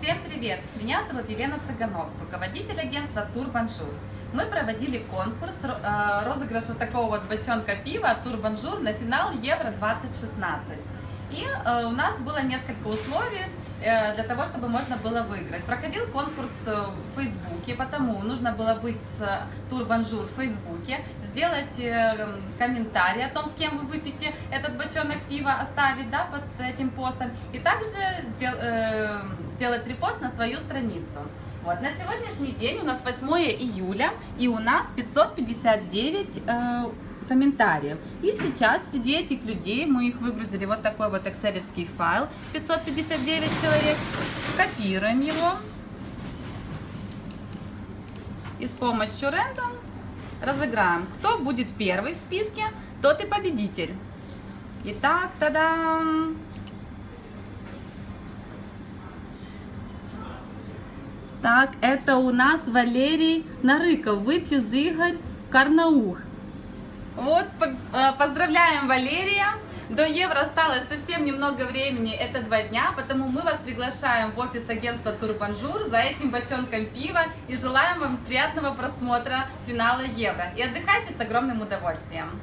Всем привет! Меня зовут Елена Цыганок, руководитель агентства Тур Бонжур. Мы проводили конкурс, э, розыгрыш вот такого вот бочонка пива Тур Бонжур на финал Евро-2016. И э, у нас было несколько условий э, для того, чтобы можно было выиграть. Проходил конкурс потому нужно было быть с Тур Бонжур в Фейсбуке, сделать комментарий о том, с кем вы выпьете этот бочонок пива, оставить да, под этим постом, и также сделать репост на свою страницу. Вот, на сегодняшний день у нас 8 июля, и у нас 559 э, комментариев. И сейчас среди этих людей мы их выгрузили вот такой вот экселевский файл, 559 человек, копируем его и с помощью рендом разыграем. Кто будет первый в списке, тот и победитель. Итак, тогда Так, это у нас Валерий Нарыков, выпью Игорь Карнаух. Вот, э, поздравляем Валерия. До евро осталось совсем немного времени, это два дня, потому мы вас приглашаем в офис агентства Тур Бонжур за этим бочонком пива и желаем вам приятного просмотра финала евро. И отдыхайте с огромным удовольствием.